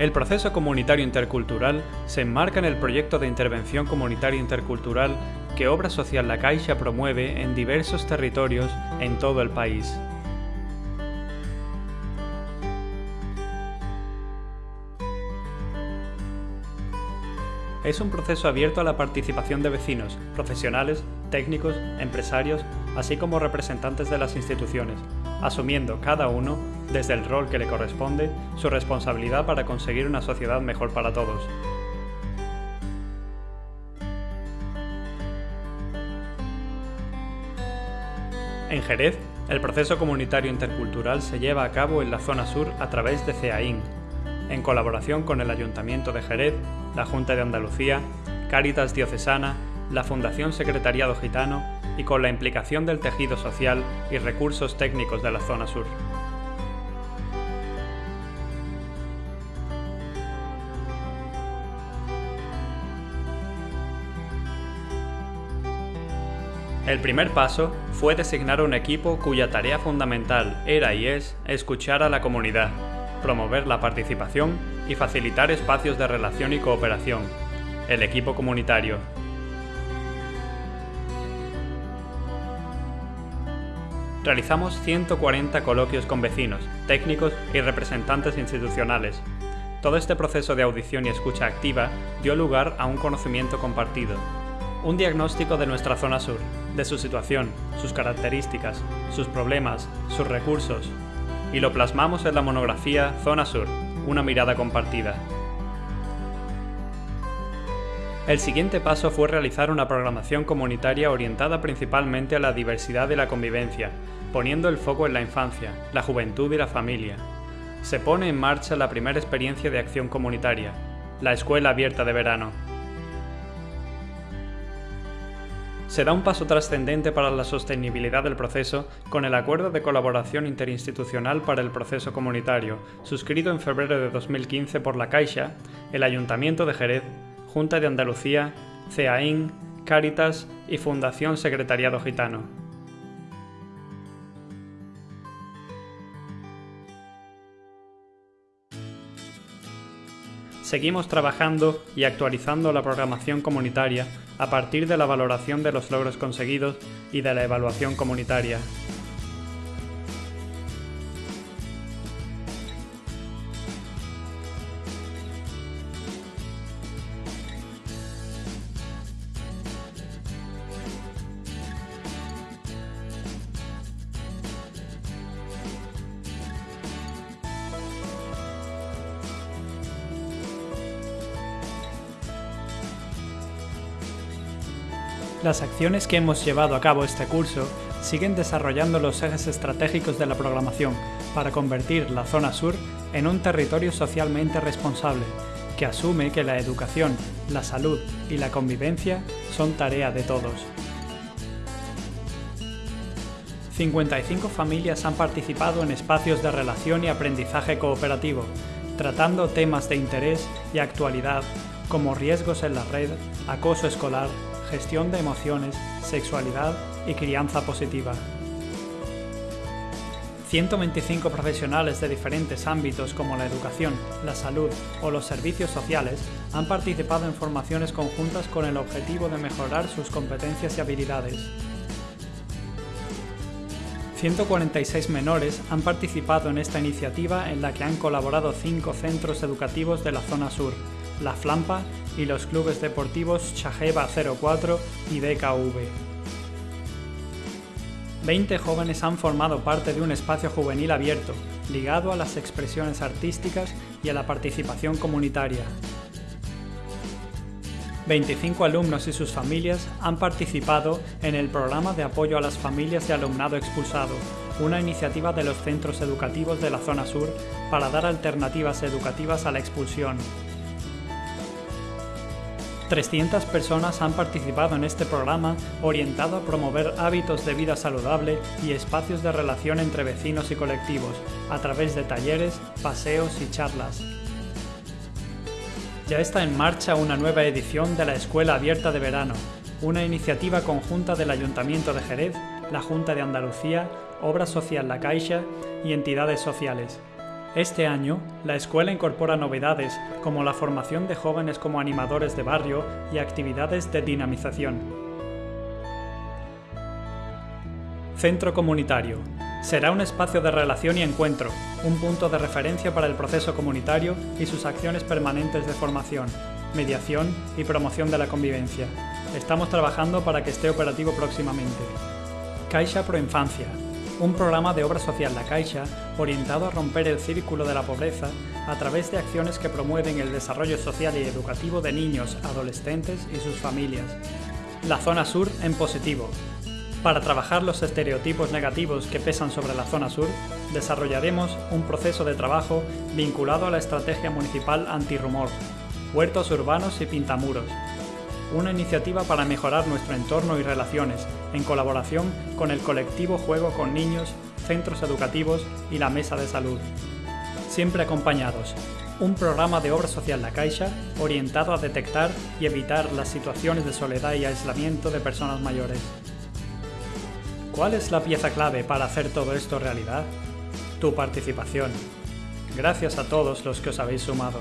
El proceso comunitario intercultural se enmarca en el proyecto de intervención comunitaria intercultural que Obra Social La Caixa promueve en diversos territorios en todo el país. Es un proceso abierto a la participación de vecinos, profesionales, técnicos, empresarios, así como representantes de las instituciones, asumiendo cada uno, desde el rol que le corresponde, su responsabilidad para conseguir una sociedad mejor para todos. En Jerez, el proceso comunitario intercultural se lleva a cabo en la zona sur a través de CEAIN, en colaboración con el Ayuntamiento de Jerez, la Junta de Andalucía, Cáritas Diocesana, la Fundación Secretariado Gitano y con la implicación del tejido social y recursos técnicos de la zona sur. El primer paso fue designar un equipo cuya tarea fundamental era y es escuchar a la comunidad, promover la participación y facilitar espacios de relación y cooperación. El equipo comunitario, realizamos 140 coloquios con vecinos, técnicos y representantes institucionales. Todo este proceso de audición y escucha activa dio lugar a un conocimiento compartido. Un diagnóstico de nuestra zona sur, de su situación, sus características, sus problemas, sus recursos. Y lo plasmamos en la monografía Zona Sur, una mirada compartida. El siguiente paso fue realizar una programación comunitaria orientada principalmente a la diversidad y la convivencia, poniendo el foco en la infancia, la juventud y la familia. Se pone en marcha la primera experiencia de acción comunitaria, la Escuela Abierta de Verano. Se da un paso trascendente para la sostenibilidad del proceso con el Acuerdo de Colaboración Interinstitucional para el Proceso Comunitario, suscrito en febrero de 2015 por la Caixa, el Ayuntamiento de Jerez, Junta de Andalucía, CEAIN, Cáritas y Fundación Secretariado Gitano. Seguimos trabajando y actualizando la programación comunitaria a partir de la valoración de los logros conseguidos y de la evaluación comunitaria. Las acciones que hemos llevado a cabo este curso siguen desarrollando los ejes estratégicos de la programación para convertir la zona sur en un territorio socialmente responsable, que asume que la educación, la salud y la convivencia son tarea de todos. 55 familias han participado en espacios de relación y aprendizaje cooperativo, tratando temas de interés y actualidad como riesgos en la red, acoso escolar, gestión de emociones, sexualidad y crianza positiva. 125 profesionales de diferentes ámbitos como la educación, la salud o los servicios sociales han participado en formaciones conjuntas con el objetivo de mejorar sus competencias y habilidades. 146 menores han participado en esta iniciativa en la que han colaborado cinco centros educativos de la zona sur, La Flampa y los clubes deportivos Chajeva 04 y DKV. 20 jóvenes han formado parte de un espacio juvenil abierto, ligado a las expresiones artísticas y a la participación comunitaria. 25 alumnos y sus familias han participado en el programa de apoyo a las familias de alumnado expulsado, una iniciativa de los centros educativos de la zona sur para dar alternativas educativas a la expulsión, 300 personas han participado en este programa orientado a promover hábitos de vida saludable y espacios de relación entre vecinos y colectivos, a través de talleres, paseos y charlas. Ya está en marcha una nueva edición de la Escuela Abierta de Verano, una iniciativa conjunta del Ayuntamiento de Jerez, la Junta de Andalucía, Obra Social La Caixa y entidades sociales. Este año, la escuela incorpora novedades como la formación de jóvenes como animadores de barrio y actividades de dinamización. Centro Comunitario. Será un espacio de relación y encuentro, un punto de referencia para el proceso comunitario y sus acciones permanentes de formación, mediación y promoción de la convivencia. Estamos trabajando para que esté operativo próximamente. Caixa Proinfancia, un programa de obra social La Caixa orientado a romper el círculo de la pobreza a través de acciones que promueven el desarrollo social y educativo de niños, adolescentes y sus familias. La zona sur en positivo. Para trabajar los estereotipos negativos que pesan sobre la zona sur, desarrollaremos un proceso de trabajo vinculado a la estrategia municipal antirrumor, huertos urbanos y pintamuros, una iniciativa para mejorar nuestro entorno y relaciones, en colaboración con el colectivo Juego con Niños, centros educativos y la Mesa de Salud. Siempre acompañados. Un programa de obra social La Caixa orientado a detectar y evitar las situaciones de soledad y aislamiento de personas mayores. ¿Cuál es la pieza clave para hacer todo esto realidad? Tu participación. Gracias a todos los que os habéis sumado.